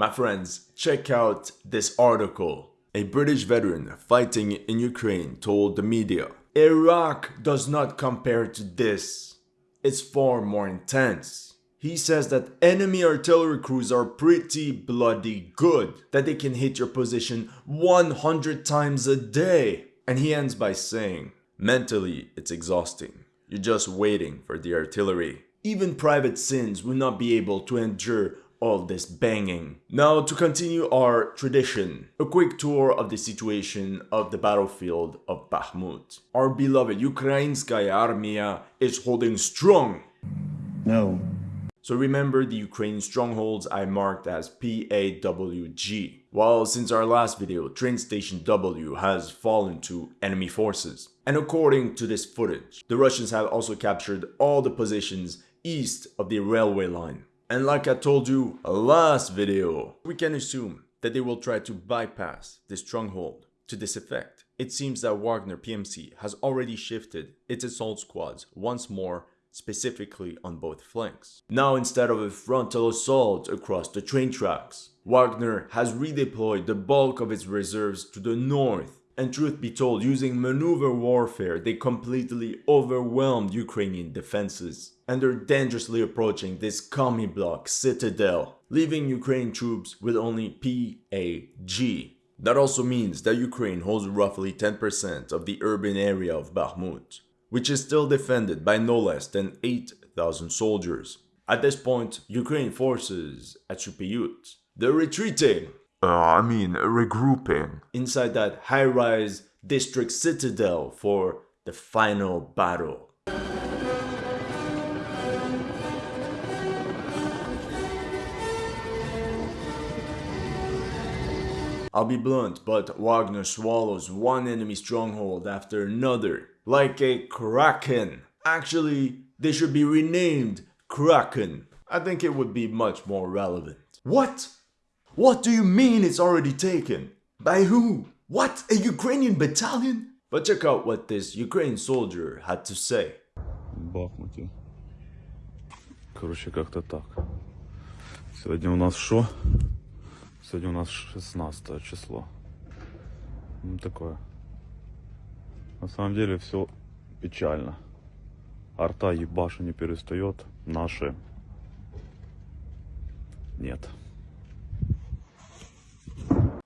My friends, check out this article. A British veteran fighting in Ukraine told the media, Iraq does not compare to this. It's far more intense. He says that enemy artillery crews are pretty bloody good, that they can hit your position 100 times a day. And he ends by saying, mentally it's exhausting. You're just waiting for the artillery. Even private sins will not be able to endure all this banging. Now to continue our tradition, a quick tour of the situation of the battlefield of Bakhmut. Our beloved Ukrainskaya Armia is holding strong. No. So remember the Ukrainian strongholds I marked as PAWG. Well, since our last video, train station W has fallen to enemy forces. And according to this footage, the Russians have also captured all the positions east of the railway line. And like I told you last video, we can assume that they will try to bypass this stronghold. To this effect, it seems that Wagner PMC has already shifted its assault squads once more specifically on both flanks. Now instead of a frontal assault across the train tracks, Wagner has redeployed the bulk of its reserves to the north and truth be told, using maneuver warfare, they completely overwhelmed Ukrainian defenses. And they're dangerously approaching this commie block citadel, leaving Ukrainian troops with only PAG. That also means that Ukraine holds roughly 10% of the urban area of Bakhmut, which is still defended by no less than 8,000 soldiers. At this point, Ukrainian forces at Chupyut, they're retreating uh, I mean, regrouping. inside that high-rise district citadel for the final battle. I'll be blunt, but Wagner swallows one enemy stronghold after another, like a kraken. Actually, they should be renamed Kraken. I think it would be much more relevant. What? What do you mean it's already taken? By who? What? A Ukrainian battalion? But check out what this Ukrainian soldier had to say. Бахмуте. Короче, как-то так. Сегодня у нас что? Сегодня у нас 16 число. Ну, такое. На самом деле все печально. Арта ебаша не перестает. Наши нет.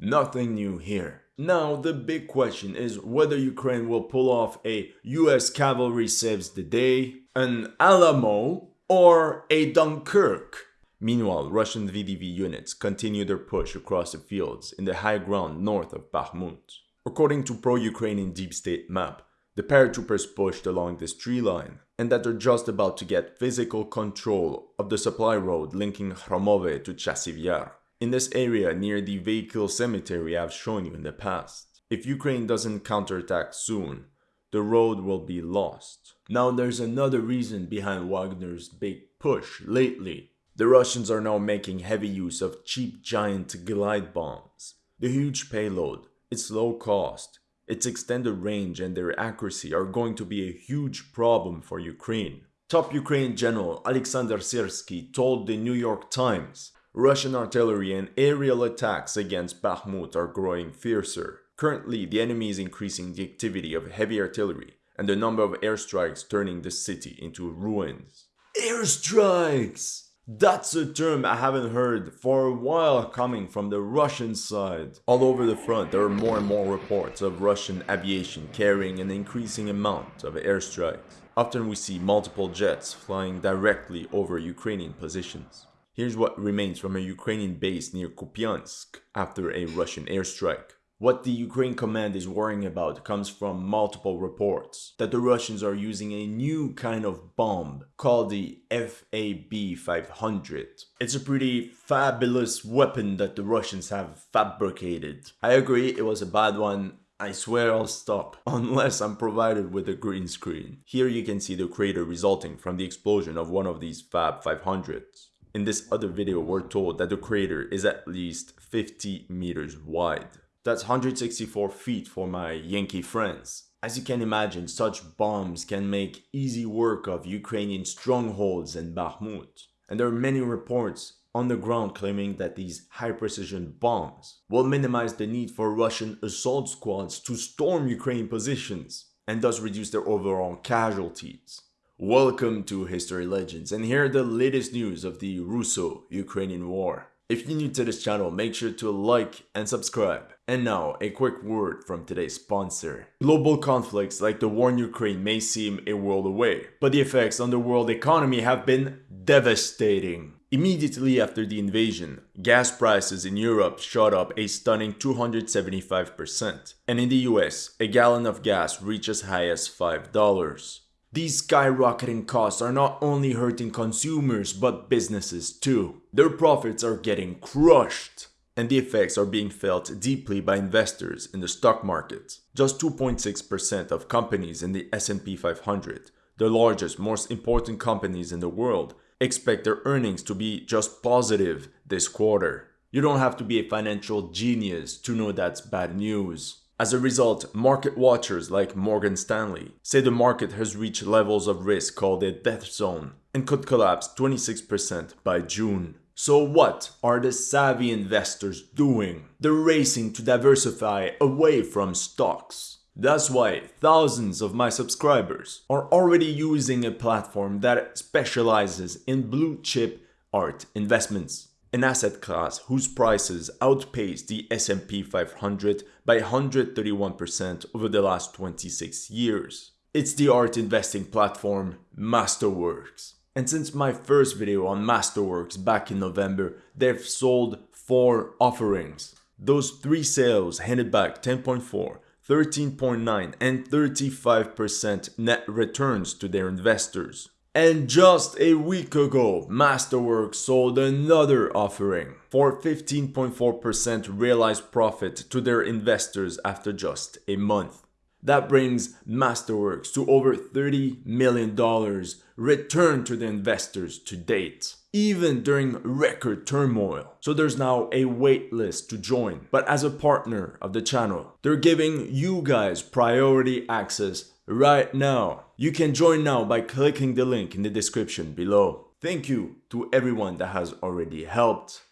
Nothing new here. Now, the big question is whether Ukraine will pull off a US cavalry saves the day, an Alamo, or a Dunkirk. Meanwhile, Russian VDV units continue their push across the fields in the high ground north of Bakhmut. According to pro-Ukrainian deep state map, the paratroopers pushed along this tree line, and that they're just about to get physical control of the supply road linking Hromove to Chasiv Yar in this area near the vehicle cemetery I've shown you in the past. If Ukraine doesn't counterattack soon, the road will be lost. Now there's another reason behind Wagner's big push lately. The Russians are now making heavy use of cheap giant glide bombs. The huge payload, its low cost, its extended range and their accuracy are going to be a huge problem for Ukraine. Top Ukrainian General Alexander Syrsky told the New York Times Russian artillery and aerial attacks against Bakhmut are growing fiercer. Currently, the enemy is increasing the activity of heavy artillery and the number of airstrikes turning the city into ruins. Airstrikes! That's a term I haven't heard for a while coming from the Russian side. All over the front, there are more and more reports of Russian aviation carrying an increasing amount of airstrikes. Often we see multiple jets flying directly over Ukrainian positions. Here's what remains from a Ukrainian base near Kupiansk after a Russian airstrike. What the Ukraine command is worrying about comes from multiple reports that the Russians are using a new kind of bomb called the FAB-500. It's a pretty fabulous weapon that the Russians have fabricated. I agree it was a bad one, I swear I'll stop, unless I'm provided with a green screen. Here you can see the crater resulting from the explosion of one of these Fab 500s. In this other video, we're told that the crater is at least 50 meters wide. That's 164 feet for my Yankee friends. As you can imagine, such bombs can make easy work of Ukrainian strongholds in Bakhmut. And there are many reports on the ground claiming that these high precision bombs will minimize the need for Russian assault squads to storm Ukraine positions and thus reduce their overall casualties. Welcome to History Legends, and here are the latest news of the Russo-Ukrainian war. If you're new to this channel, make sure to like and subscribe. And now, a quick word from today's sponsor. Global conflicts like the war in Ukraine may seem a world away, but the effects on the world economy have been devastating. Immediately after the invasion, gas prices in Europe shot up a stunning 275%, and in the US, a gallon of gas reached as high as $5. These skyrocketing costs are not only hurting consumers but businesses too. Their profits are getting crushed and the effects are being felt deeply by investors in the stock market. Just 2.6% of companies in the S&P 500, the largest most important companies in the world, expect their earnings to be just positive this quarter. You don't have to be a financial genius to know that's bad news. As a result, market watchers like Morgan Stanley say the market has reached levels of risk called a death zone and could collapse 26% by June. So what are the savvy investors doing? They're racing to diversify away from stocks. That's why thousands of my subscribers are already using a platform that specializes in blue chip art investments an asset class whose prices outpaced the S&P 500 by 131% over the last 26 years. It's the art investing platform Masterworks. And since my first video on Masterworks back in November, they've sold 4 offerings. Those 3 sales handed back 10.4, 13.9 and 35% net returns to their investors. And just a week ago, Masterworks sold another offering for 15.4% realized profit to their investors after just a month. That brings Masterworks to over $30 million returned to the investors to date, even during record turmoil. So there's now a wait list to join. But as a partner of the channel, they're giving you guys priority access right now. You can join now by clicking the link in the description below. Thank you to everyone that has already helped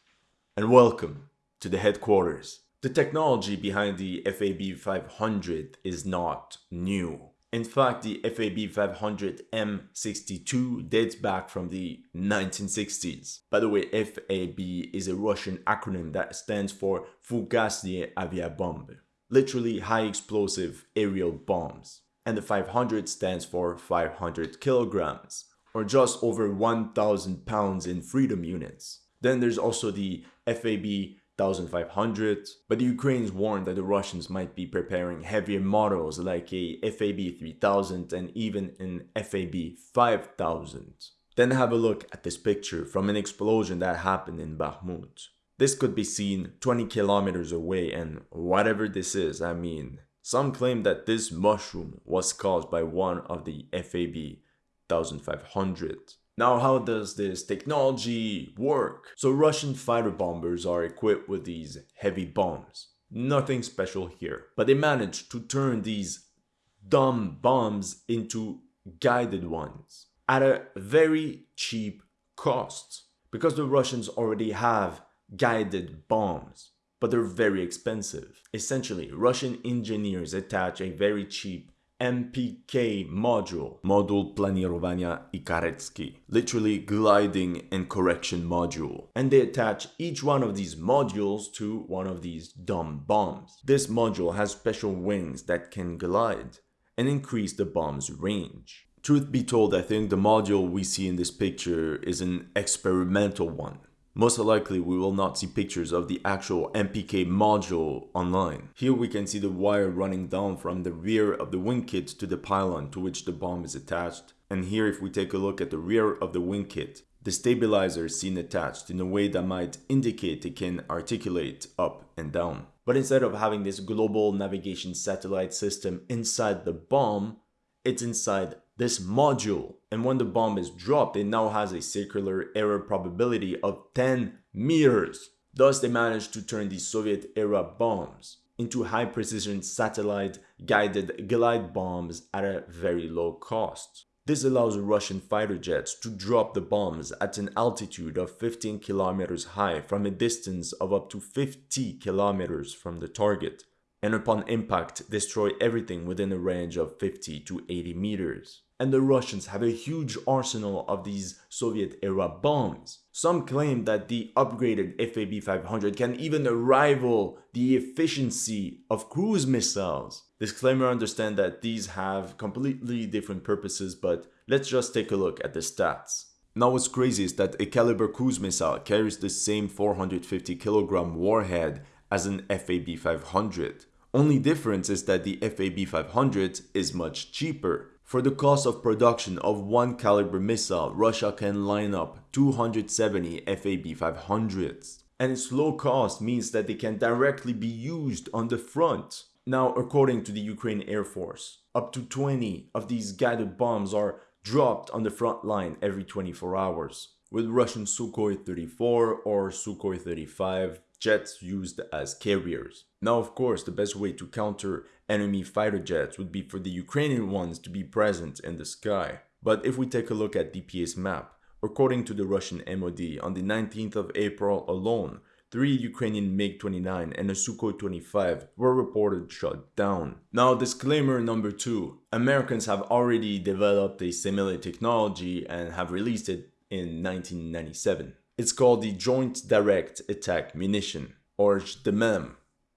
and welcome to the headquarters. The technology behind the FAB 500 is not new. In fact, the FAB 500 M62 dates back from the 1960s. By the way, FAB is a Russian acronym that stands for Fugasnie Aviabombe, literally high explosive aerial bombs and the 500 stands for 500 kilograms, or just over 1,000 pounds in freedom units. Then there's also the FAB 1500, but the Ukrainians warned that the Russians might be preparing heavier models like a FAB 3000 and even an FAB 5000. Then have a look at this picture from an explosion that happened in Bakhmut. This could be seen 20 kilometers away and whatever this is, I mean, some claim that this mushroom was caused by one of the FAB 1500. Now how does this technology work? So Russian fighter bombers are equipped with these heavy bombs. Nothing special here. But they managed to turn these dumb bombs into guided ones at a very cheap cost. Because the Russians already have guided bombs but they're very expensive. Essentially, Russian engineers attach a very cheap MPK module, Module Planirowania i literally gliding and correction module. And they attach each one of these modules to one of these dumb bombs. This module has special wings that can glide and increase the bomb's range. Truth be told, I think the module we see in this picture is an experimental one. Most likely we will not see pictures of the actual MPK module online. Here we can see the wire running down from the rear of the wing kit to the pylon to which the bomb is attached. And here if we take a look at the rear of the wing kit, the stabilizer is seen attached in a way that might indicate it can articulate up and down. But instead of having this global navigation satellite system inside the bomb, it's inside this module. And when the bomb is dropped, it now has a circular error probability of 10 meters. Thus, they managed to turn the Soviet era bombs into high precision satellite guided glide bombs at a very low cost. This allows Russian fighter jets to drop the bombs at an altitude of 15 kilometers high from a distance of up to 50 kilometers from the target, and upon impact destroy everything within a range of 50 to 80 meters. And the Russians have a huge arsenal of these Soviet era bombs. Some claim that the upgraded FAB-500 can even rival the efficiency of cruise missiles. Disclaimer understand that these have completely different purposes, but let's just take a look at the stats. Now what's crazy is that a Kalibr cruise missile carries the same 450 kilogram warhead as an FAB-500. Only difference is that the FAB-500 is much cheaper. For the cost of production of one Kalibr missile, Russia can line up 270 FAB-500s. And its low cost means that they can directly be used on the front. Now, according to the Ukraine Air Force, up to 20 of these guided bombs are dropped on the front line every 24 hours, with Russian Sukhoi 34 or Sukhoi 35 jets used as carriers. Now, of course, the best way to counter enemy fighter jets would be for the Ukrainian ones to be present in the sky. But if we take a look at DPA's map, according to the Russian MOD, on the 19th of April alone, three Ukrainian MiG-29 and a Sukhoi 25 were reported shot down. Now disclaimer number two, Americans have already developed a similar technology and have released it in 1997. It's called the Joint Direct Attack Munition, or JDAM,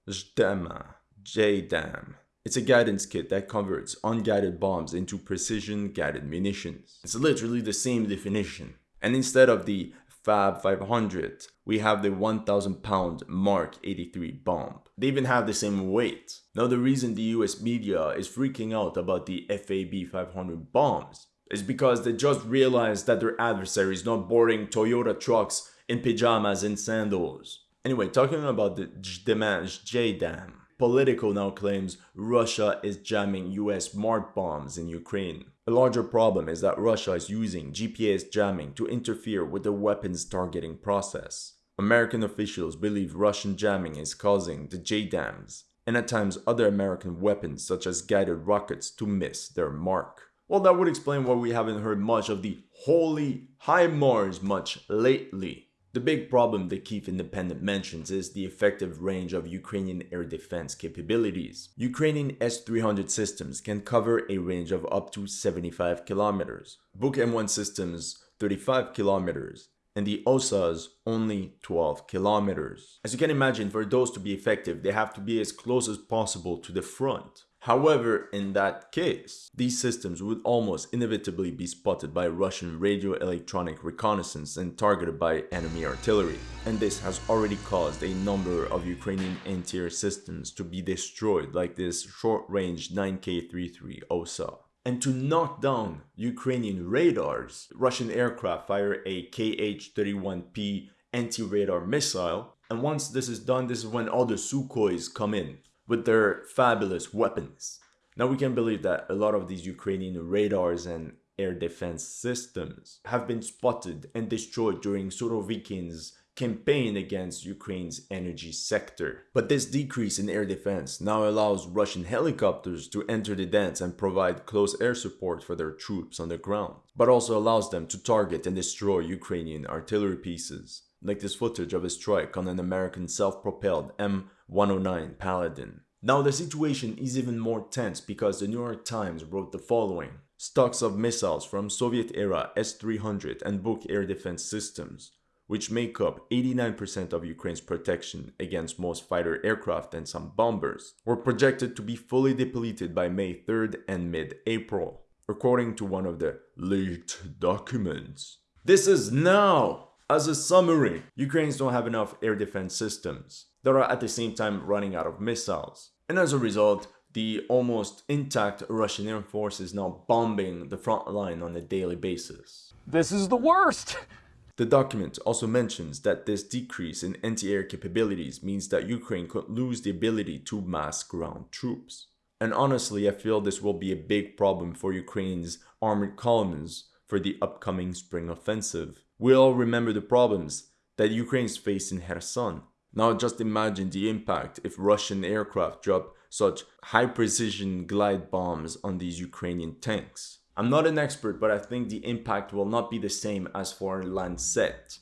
JDAM, JDAM. It's a guidance kit that converts unguided bombs into precision guided munitions. It's literally the same definition. And instead of the Fab 500, we have the 1000 pound Mark 83 bomb. They even have the same weight. Now the reason the US media is freaking out about the FAB 500 bombs is because they just realized that their adversary is not boarding Toyota trucks in pajamas and sandals. Anyway, talking about the JDAM, JDAM, Politico now claims Russia is jamming US smart bombs in Ukraine. A larger problem is that Russia is using GPS jamming to interfere with the weapons targeting process. American officials believe Russian jamming is causing the JDAMs, and at times other American weapons such as guided rockets to miss their mark. Well, that would explain why we haven't heard much of the holy HIMARS much lately. The big problem the Kiev Independent mentions is the effective range of Ukrainian air defense capabilities. Ukrainian S-300 systems can cover a range of up to 75 kilometers, Buk M1 systems 35 kilometers, and the OSAs only 12 kilometers. As you can imagine, for those to be effective, they have to be as close as possible to the front. However, in that case, these systems would almost inevitably be spotted by Russian radio electronic reconnaissance and targeted by enemy artillery. And this has already caused a number of Ukrainian anti-air systems to be destroyed like this short-range 9K33 OSA. And to knock down Ukrainian radars, Russian aircraft fire a KH-31P anti-radar missile. And once this is done, this is when all the Sukhois come in with their fabulous weapons. Now we can believe that a lot of these Ukrainian radars and air defense systems have been spotted and destroyed during Surovikin's campaign against Ukraine's energy sector. But this decrease in air defense now allows Russian helicopters to enter the dance and provide close air support for their troops on the ground, but also allows them to target and destroy Ukrainian artillery pieces, like this footage of a strike on an American self-propelled M 109 Paladin. Now the situation is even more tense because the New York Times wrote the following. Stocks of missiles from Soviet-era S-300 and Buk air defense systems, which make up 89% of Ukraine's protection against most fighter aircraft and some bombers, were projected to be fully depleted by May 3rd and mid-April, according to one of the leaked documents. This is now! As a summary, Ukrainians don't have enough air defense systems that are at the same time running out of missiles. And as a result, the almost intact Russian Air Force is now bombing the front line on a daily basis. This is the worst! The document also mentions that this decrease in anti-air capabilities means that Ukraine could lose the ability to mass ground troops. And honestly, I feel this will be a big problem for Ukraine's armored columns for the upcoming spring offensive. We all remember the problems that Ukraine's faced in Kherson, now just imagine the impact if Russian aircraft drop such high precision glide bombs on these Ukrainian tanks. I'm not an expert, but I think the impact will not be the same as for Lancet.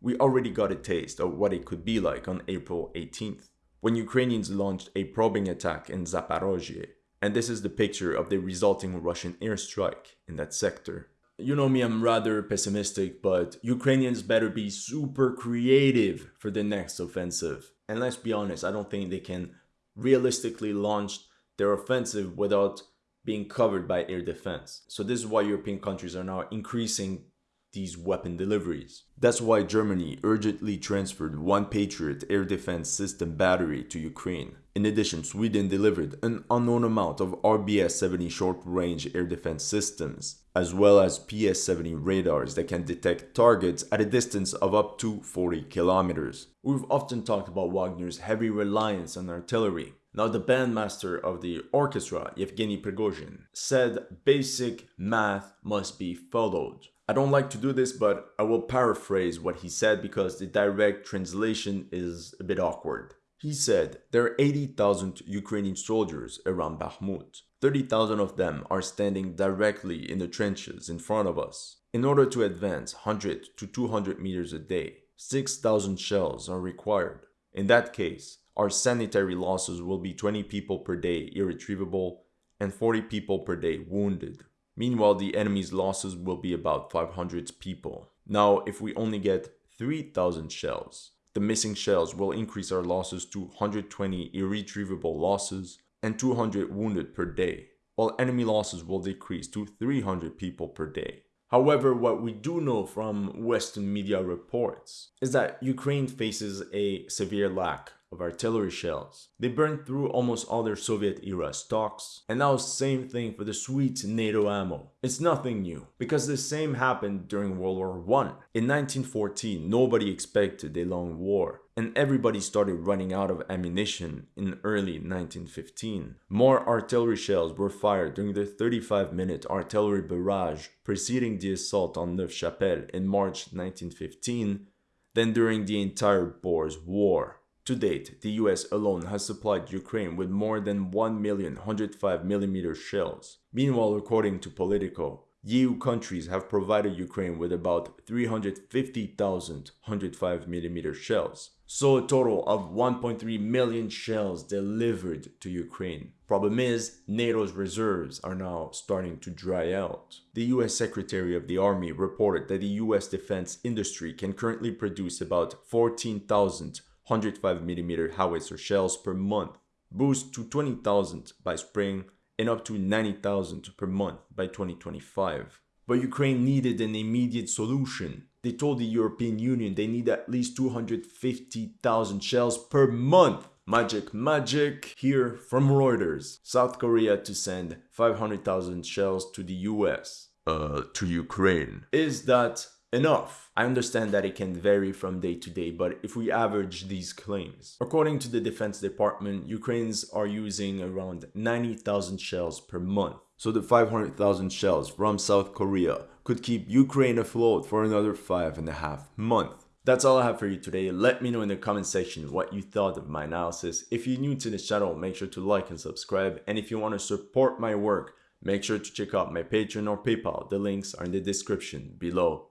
We already got a taste of what it could be like on April 18th, when Ukrainians launched a probing attack in Zaporozhye, and this is the picture of the resulting Russian airstrike in that sector. You know me, I'm rather pessimistic, but Ukrainians better be super creative for the next offensive. And let's be honest, I don't think they can realistically launch their offensive without being covered by air defense. So this is why European countries are now increasing these weapon deliveries. That's why Germany urgently transferred one Patriot air defense system battery to Ukraine. In addition, Sweden delivered an unknown amount of RBS-70 short-range air defense systems, as well as PS-70 radars that can detect targets at a distance of up to 40 kilometers. We've often talked about Wagner's heavy reliance on artillery, now, the bandmaster of the orchestra, Yevgeny Prigozhin, said basic math must be followed. I don't like to do this, but I will paraphrase what he said because the direct translation is a bit awkward. He said there are 80,000 Ukrainian soldiers around Bakhmut. 30,000 of them are standing directly in the trenches in front of us. In order to advance 100 to 200 meters a day, 6,000 shells are required. In that case, our sanitary losses will be 20 people per day irretrievable and 40 people per day wounded. Meanwhile, the enemy's losses will be about 500 people. Now, if we only get 3,000 shells, the missing shells will increase our losses to 120 irretrievable losses and 200 wounded per day, while enemy losses will decrease to 300 people per day. However, what we do know from Western media reports is that Ukraine faces a severe lack of artillery shells. They burned through almost all their Soviet era stocks, and now same thing for the sweet NATO ammo. It's nothing new, because the same happened during World War I. In 1914, nobody expected a long war, and everybody started running out of ammunition in early 1915. More artillery shells were fired during the 35-minute artillery barrage preceding the assault on Neuve-Chapelle in March 1915 than during the entire Boers War. To date, the US alone has supplied Ukraine with more than 1,105mm shells. Meanwhile, according to Politico, EU countries have provided Ukraine with about 350,000 105mm shells. So a total of 1.3 million shells delivered to Ukraine. Problem is, NATO's reserves are now starting to dry out. The US Secretary of the Army reported that the US defense industry can currently produce about 14,000 105mm howitzer shells per month, boost to 20,000 by spring and up to 90,000 per month by 2025. But Ukraine needed an immediate solution. They told the European Union they need at least 250,000 shells per month. Magic, magic. Here from Reuters, South Korea to send 500,000 shells to the US. Uh, to Ukraine. Is that enough. I understand that it can vary from day to day, but if we average these claims, according to the Defense Department, Ukrainians are using around 90,000 shells per month. So the 500,000 shells from South Korea could keep Ukraine afloat for another five and a half months. That's all I have for you today. Let me know in the comment section what you thought of my analysis. If you're new to this channel, make sure to like and subscribe. And if you want to support my work, make sure to check out my Patreon or PayPal. The links are in the description below.